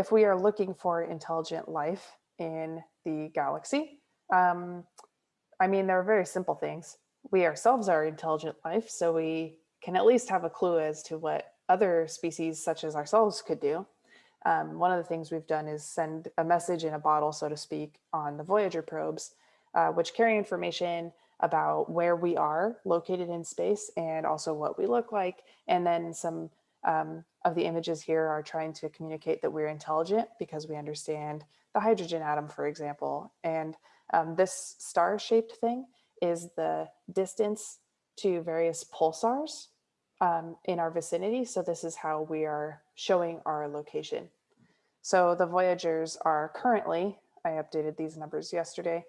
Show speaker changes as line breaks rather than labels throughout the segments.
if we are looking for intelligent life in the galaxy, um, I mean, there are very simple things. We ourselves are intelligent life, so we can at least have a clue as to what other species such as ourselves could do. Um, one of the things we've done is send a message in a bottle, so to speak, on the Voyager probes, uh, which carry information about where we are located in space and also what we look like. And then some um, of the images here are trying to communicate that we're intelligent because we understand the hydrogen atom, for example. And um, this star shaped thing is the distance to various pulsars um, in our vicinity. So this is how we are showing our location. So the Voyagers are currently, I updated these numbers yesterday,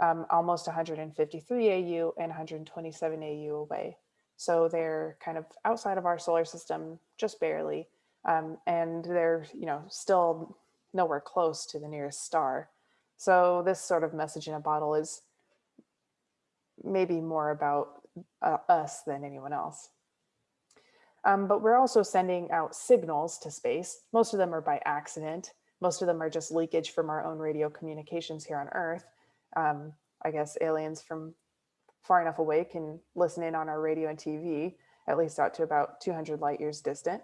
um, almost 153 AU and 127 AU away. So they're kind of outside of our solar system, just barely. Um, and they're, you know, still nowhere close to the nearest star. So this sort of message in a bottle is maybe more about uh, us than anyone else. Um, but we're also sending out signals to space. Most of them are by accident. Most of them are just leakage from our own radio communications here on Earth. Um, I guess aliens from far enough away can listen in on our radio and TV, at least out to about 200 light years distant.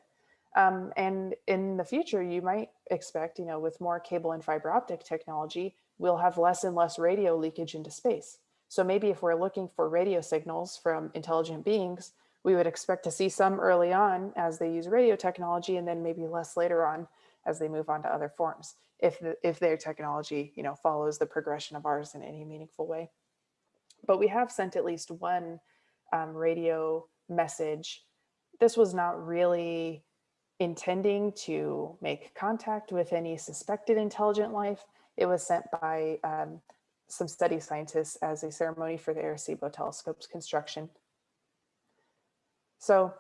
Um, and in the future, you might expect, you know, with more cable and fiber optic technology, we'll have less and less radio leakage into space. So maybe if we're looking for radio signals from intelligent beings, we would expect to see some early on as they use radio technology and then maybe less later on as they move on to other forms if, the, if their technology you know, follows the progression of ours in any meaningful way. But we have sent at least one um, radio message. This was not really intending to make contact with any suspected intelligent life. It was sent by um, some SETI scientists as a ceremony for the Arecibo telescope's construction. So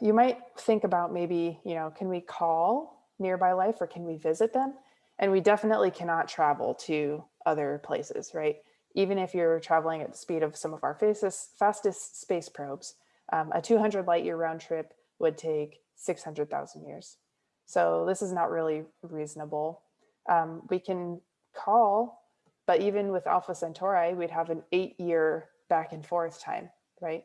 you might think about maybe, you know, can we call nearby life or can we visit them? And we definitely cannot travel to other places, right? Even if you're traveling at the speed of some of our fastest, fastest space probes, um, a 200 light year round trip would take 600,000 years. So this is not really reasonable. Um, we can call, but even with Alpha Centauri, we'd have an eight year back and forth time, right?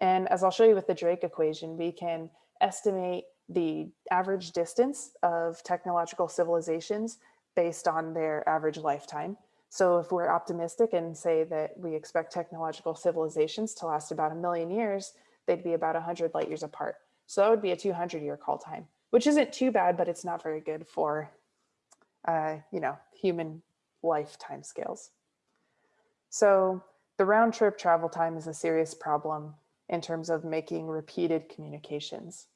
And as I'll show you with the Drake equation, we can estimate the average distance of technological civilizations based on their average lifetime. So if we're optimistic and say that we expect technological civilizations to last about a million years, they'd be about 100 light years apart. So that would be a 200 year call time, which isn't too bad, but it's not very good for, uh, you know, human lifetime scales. So the round trip travel time is a serious problem in terms of making repeated communications.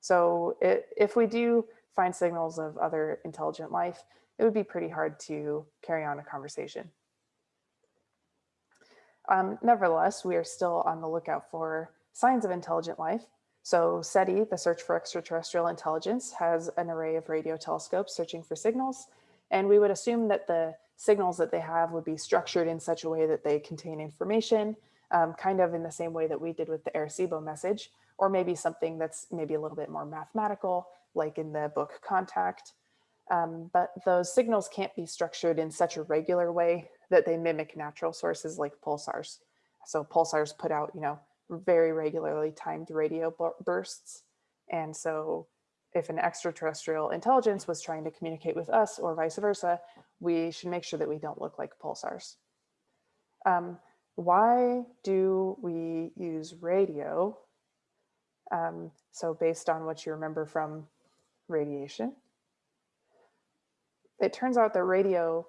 So it, if we do find signals of other intelligent life, it would be pretty hard to carry on a conversation. Um, nevertheless, we are still on the lookout for signs of intelligent life. So SETI, the Search for Extraterrestrial Intelligence, has an array of radio telescopes searching for signals. And we would assume that the signals that they have would be structured in such a way that they contain information, um, kind of in the same way that we did with the Arecibo message, or maybe something that's maybe a little bit more mathematical, like in the book Contact. Um, but those signals can't be structured in such a regular way that they mimic natural sources like pulsars. So pulsars put out, you know, very regularly timed radio bursts. And so if an extraterrestrial intelligence was trying to communicate with us or vice versa, we should make sure that we don't look like pulsars. Um, why do we use radio? Um, so based on what you remember from radiation, it turns out that radio,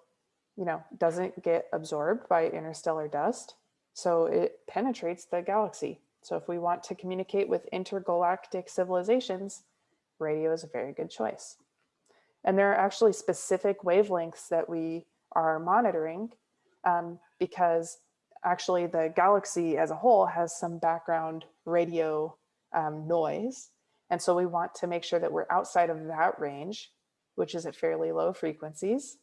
you know, doesn't get absorbed by interstellar dust. So it penetrates the galaxy. So if we want to communicate with intergalactic civilizations, radio is a very good choice. And there are actually specific wavelengths that we are monitoring um, because actually the galaxy as a whole has some background radio um, noise. And so we want to make sure that we're outside of that range, which is at fairly low frequencies.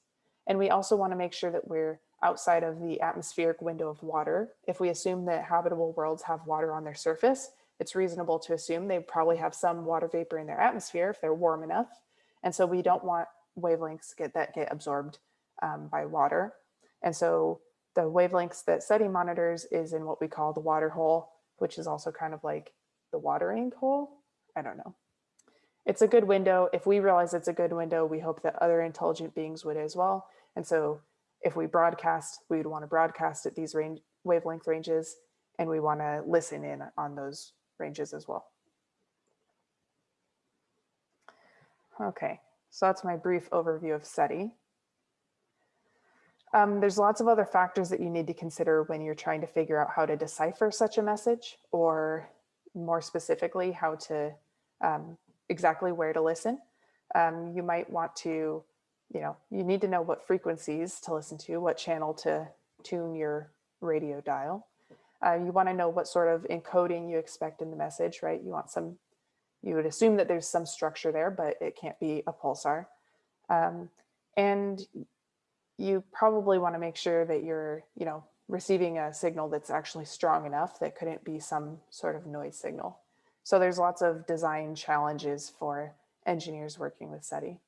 And we also want to make sure that we're outside of the atmospheric window of water. If we assume that habitable worlds have water on their surface, it's reasonable to assume they probably have some water vapor in their atmosphere if they're warm enough. And so we don't want wavelengths get that get absorbed um, by water. And so the wavelengths that SETI monitors is in what we call the water hole, which is also kind of like the watering hole. I don't know. It's a good window. If we realize it's a good window, we hope that other intelligent beings would as well. And so if we broadcast, we would want to broadcast at these range, wavelength ranges, and we want to listen in on those ranges as well. Okay, so that's my brief overview of SETI. Um, there's lots of other factors that you need to consider when you're trying to figure out how to decipher such a message or more specifically how to um, exactly where to listen. Um, you might want to, you know, you need to know what frequencies to listen to, what channel to tune your radio dial. Uh, you want to know what sort of encoding you expect in the message, right? You want some, you would assume that there's some structure there, but it can't be a pulsar. Um, and you probably want to make sure that you're, you know, receiving a signal that's actually strong enough that couldn't be some sort of noise signal. So there's lots of design challenges for engineers working with SETI.